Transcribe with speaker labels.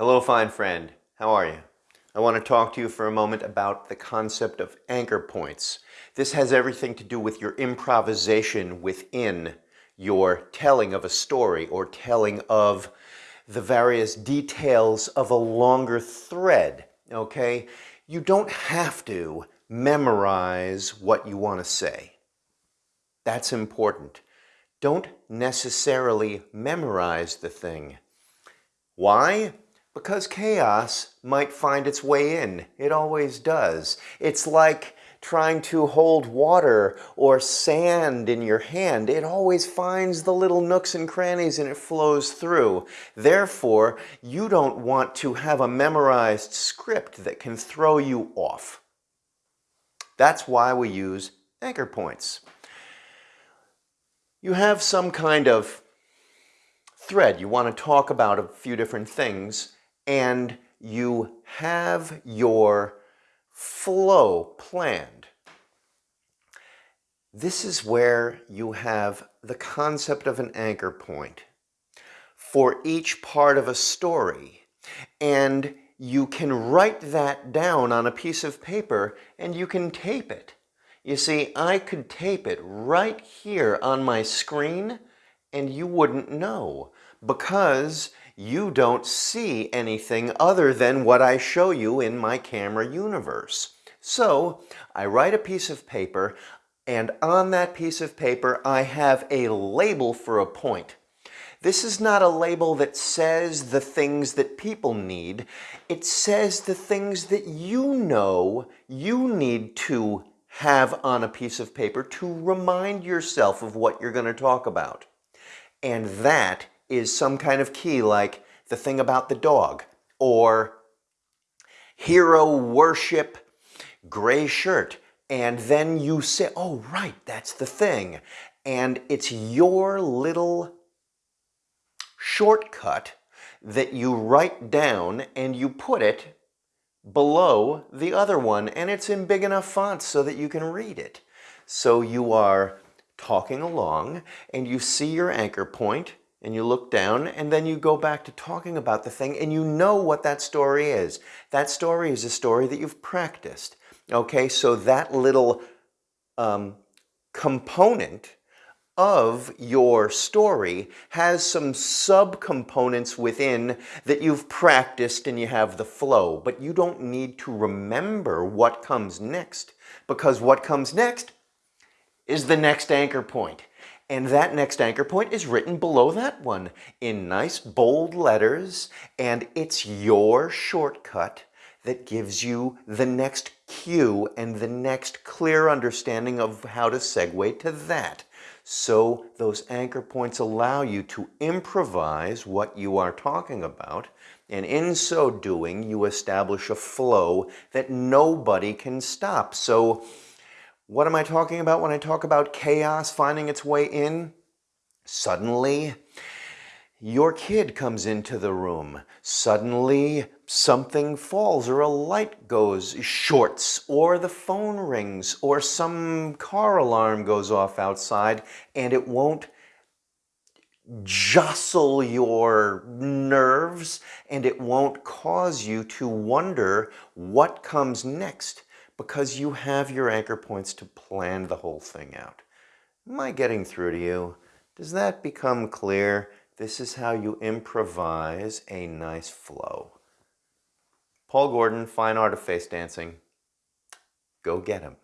Speaker 1: Hello, fine friend. How are you? I want to talk to you for a moment about the concept of anchor points. This has everything to do with your improvisation within your telling of a story or telling of the various details of a longer thread, okay? You don't have to memorize what you want to say. That's important. Don't necessarily memorize the thing. Why? Because chaos might find its way in. It always does. It's like trying to hold water or sand in your hand. It always finds the little nooks and crannies and it flows through. Therefore, you don't want to have a memorized script that can throw you off. That's why we use anchor points. You have some kind of thread. You want to talk about a few different things and you have your flow planned. This is where you have the concept of an anchor point for each part of a story. And you can write that down on a piece of paper and you can tape it. You see, I could tape it right here on my screen and you wouldn't know because you don't see anything other than what I show you in my camera universe. So I write a piece of paper and on that piece of paper I have a label for a point. This is not a label that says the things that people need. It says the things that you know you need to have on a piece of paper to remind yourself of what you're going to talk about. And that is some kind of key like the thing about the dog or hero worship gray shirt and then you say oh right that's the thing and it's your little shortcut that you write down and you put it below the other one and it's in big enough font so that you can read it. So you are talking along and you see your anchor point and you look down and then you go back to talking about the thing and you know what that story is. That story is a story that you've practiced. Okay, so that little um, component of your story has some subcomponents within that you've practiced and you have the flow, but you don't need to remember what comes next because what comes next is the next anchor point. And that next anchor point is written below that one in nice bold letters and it's your shortcut that gives you the next cue and the next clear understanding of how to segue to that. So those anchor points allow you to improvise what you are talking about. And in so doing, you establish a flow that nobody can stop. So what am I talking about when I talk about chaos finding its way in? Suddenly, your kid comes into the room. Suddenly, something falls or a light goes, shorts, or the phone rings, or some car alarm goes off outside, and it won't jostle your nerves, and it won't cause you to wonder what comes next because you have your anchor points to plan the whole thing out. Am I getting through to you? Does that become clear? This is how you improvise a nice flow. Paul Gordon, Fine Art of Face Dancing. Go get him.